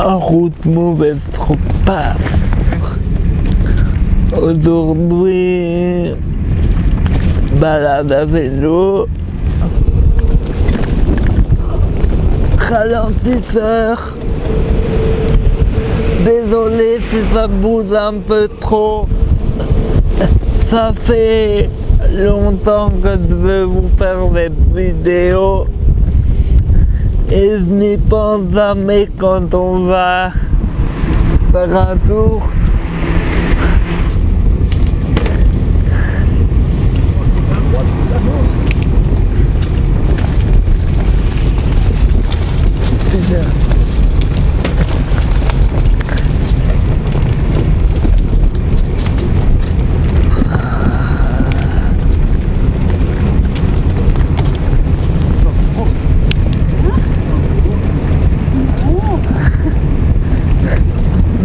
En route mauvaise pas. Aujourd'hui, balade à vélo. Ralentisseur. Désolé si ça bouge un peu trop. Ça fait longtemps que je veux vous faire des vidéos et je n'y pense jamais quand on va faire un tour.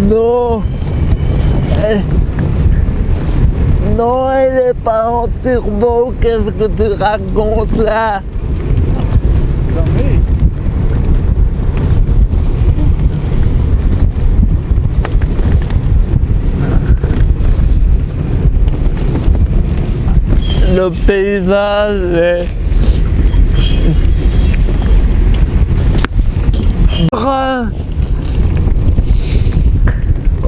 Non Eh. Non, elle est pas en turbo, qu'est-ce que tu racontes là? Le paysage est...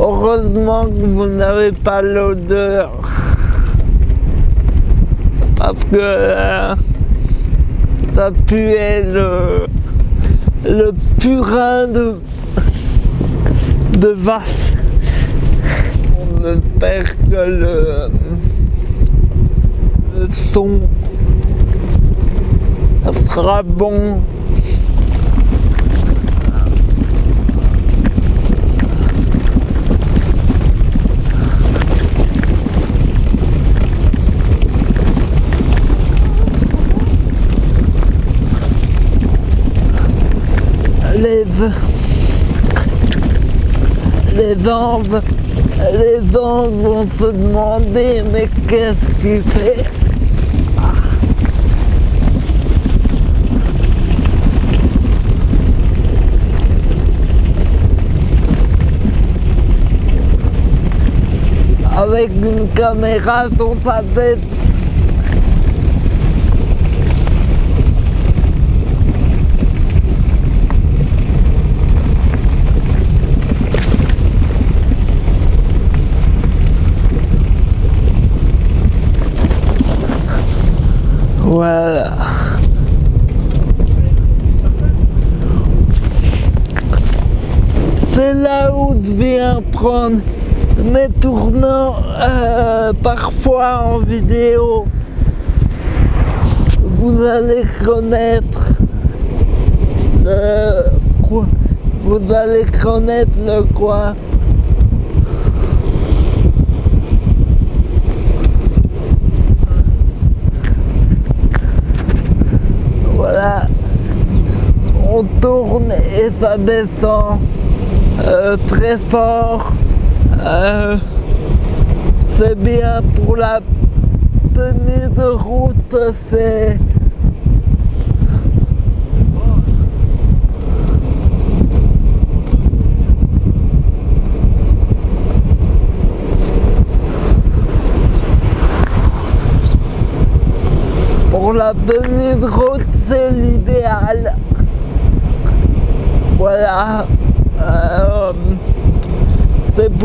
Heureusement que vous n'avez pas l'odeur. Parce que euh, ça puait le, le purin de, de vache. On espère que le, le son sera bon. Les anges les anges vont se demander mais qu'est-ce qu'il fait? Avec une caméra sur sa tête Voilà. C'est là où je mes tournants euh, parfois en vidéo. Vous allez connaître le quoi? Vous allez connaître le quoi? Voilà, on tourne et ça descend euh, très fort. Euh, c'est bien pour la tenue de route, c'est... Pour la tenue de route, c'est l'idéal. Voilà.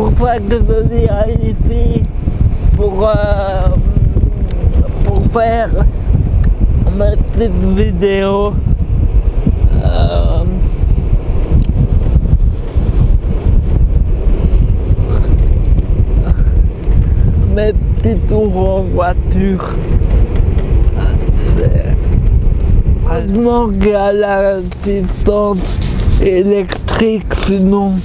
Euh, pour je viens ici. Pour, euh, pour faire ma petite vidéo. Euh, mes petits tours en voiture. Heureusement qu'il y a l'assistance électrique, sinon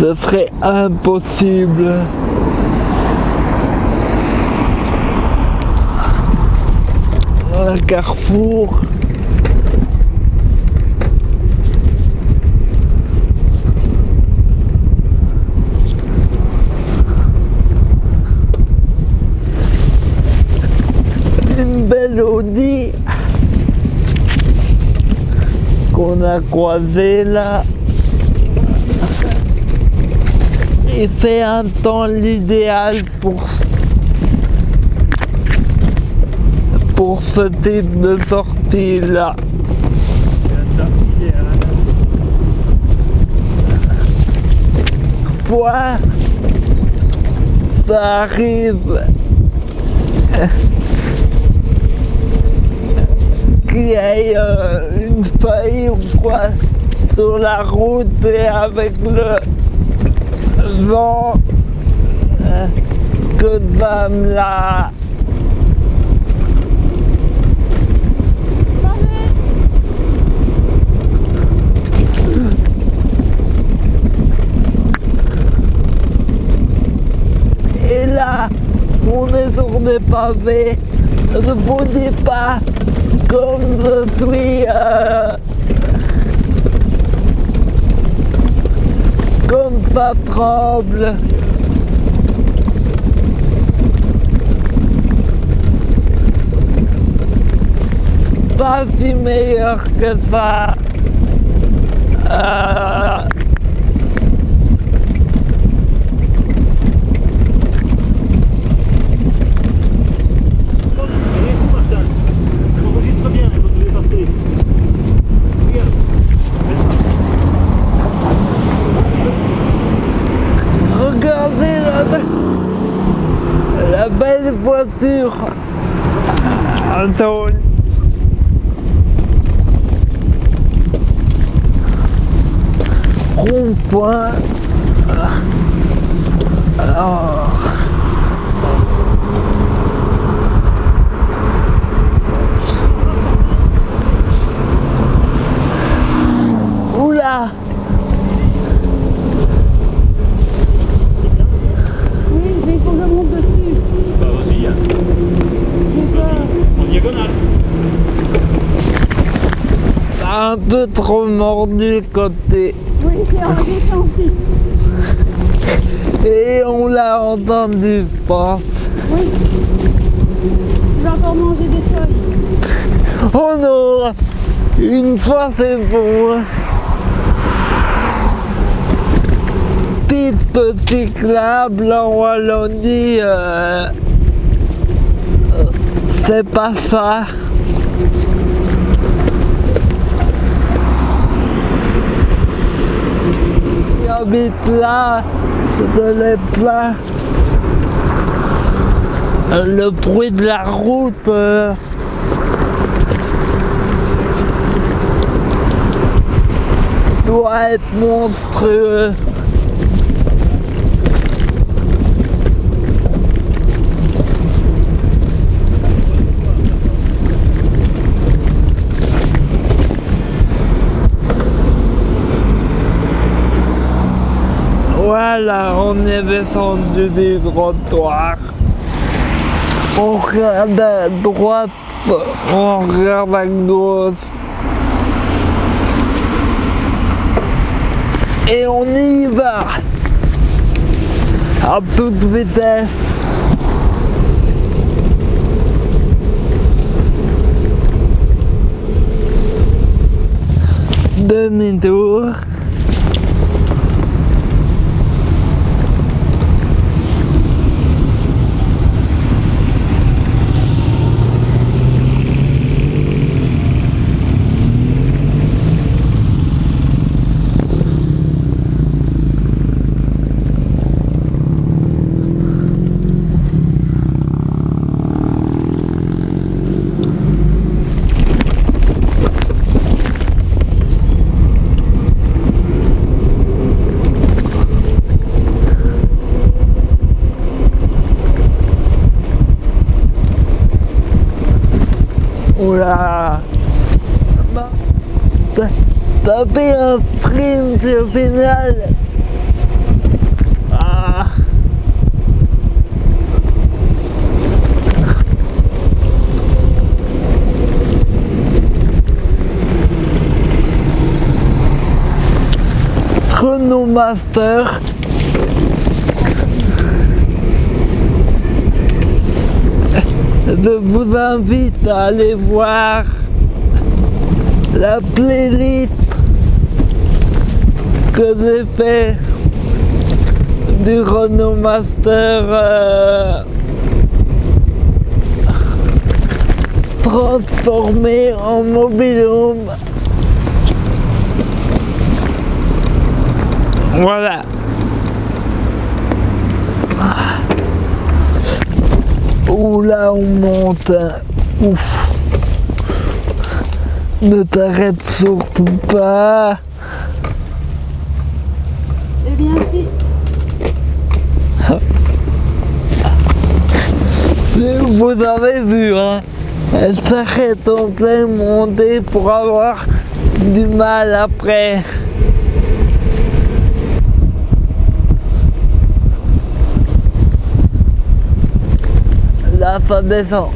ce serait impossible. Un carrefour. Une belle Audi qu'on a croisée là. Il fait un temps l'idéal pour pour ce type de sortie là. Point, ça arrive qu'il y ait euh, une feuille ou quoi sur la route et avec le vent euh, que ça me la Et là, on est sur des pavés. Je vous dis pas comme je suis... euh, ça tremble. Pas si meilleur que ça. Euh, Enregistre bien quand vous allez passer. Regarde. Regardez la, be- la belle voiture. Attends. Oula Oui, mais il faut que je monte dessus. Bah vas-y, hein. Vas-y, en diagonale. T'as un peu trop mordu le côté. Et on l'a entendu, je pense. Oui. Je vais encore manger des feuilles. Oh non Une fois c'est bon. Piste cyclable en Wallonie, euh, c'est pas ça. J'habite là, je l'ai plein. Le bruit de la route. euh, doit être monstrueux. On est descendu du trottoir. On regarde à droite, on regarde à gauche. Et on y va à toute vitesse. Demi-tour. Oula Ma- T'as fait un sprint au final. Ah. Renault Master Je vous invite à aller voir la playlist que j'ai du Renault Master euh, transformé en mobilhome. Voilà. Ouh là on monte. Ne t'arrête surtout pas. Vous avez vu, hein Elle s'arrête en plein montée pour avoir du mal après. Là, ça descend.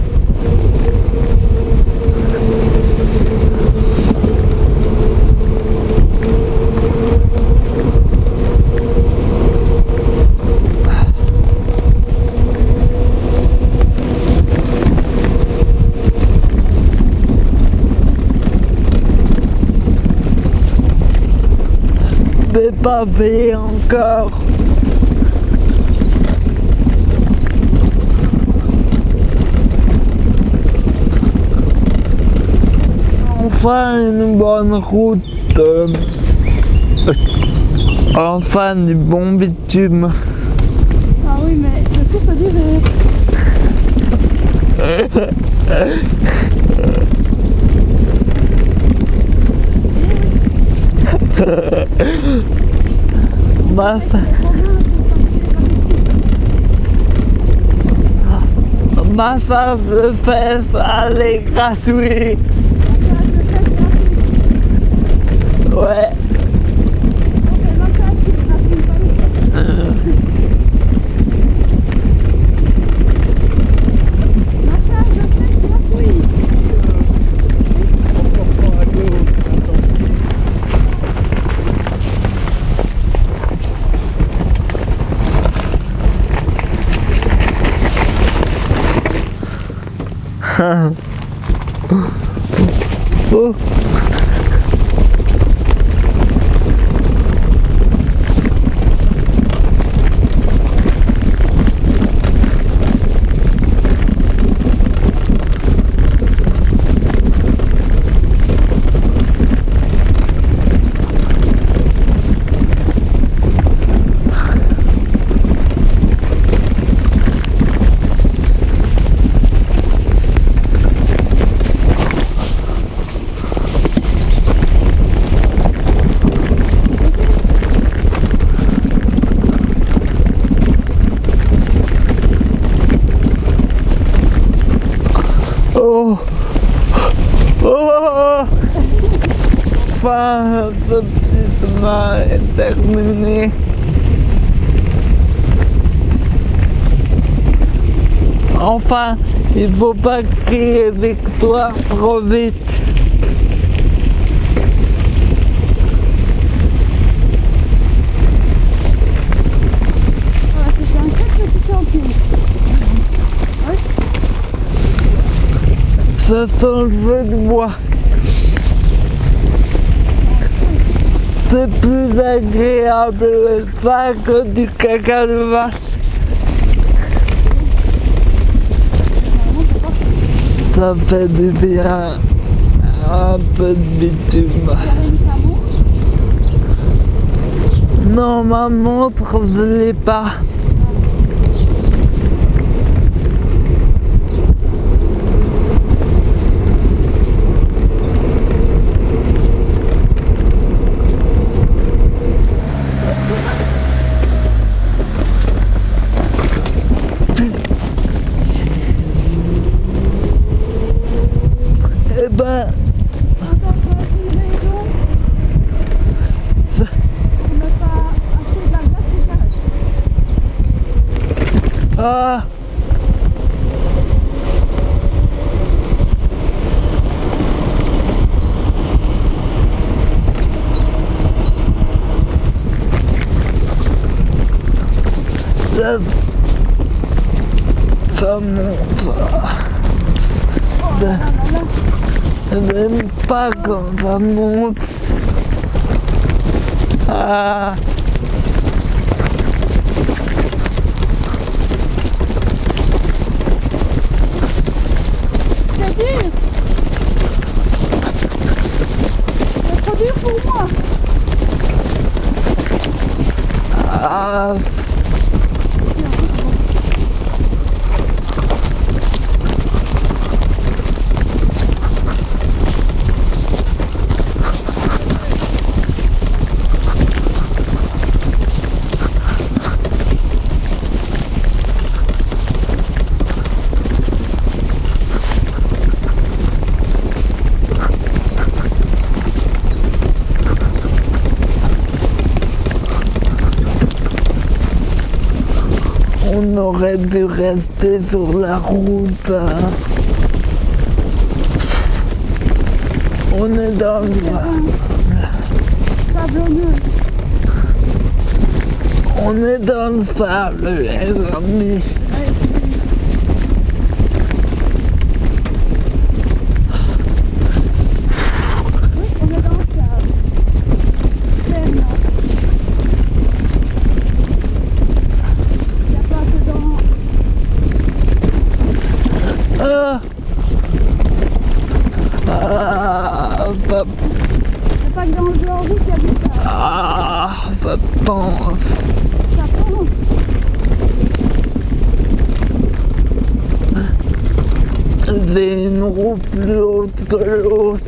Pas fait encore. Enfin une bonne route. Enfin du bon bitume. Ah oui, mais le coup peut durer. Ma, fa- ma femme le fait, allez gratuit. Ouais. Oh. Oh Oh Enfin, ce petit chemin est terminé. Enfin, il faut pas crier victoire trop vite. Ça sent le feu de bois. C'est plus agréable ça que du caca de vache. Ça fait du bien. Un peu de bitume. Non, ma montre, je l'ai pas. Eh ben, Encore une raison pour ne pas acheter de la glace et n'aime pas quand ça monte. Ah. On aurait dû rester sur la route. On est dans le Sablonneux. On est dans le sable, les amis. Ouais, Oui, on est dans le sable. Clairement. Il n'y a pas que dans... Ah, ah, ça, Il n'y a pas que dans le blanc rouge qu'il y a du sable. ah, ça pense. Ça pense. Une roue plus haute que l'autre.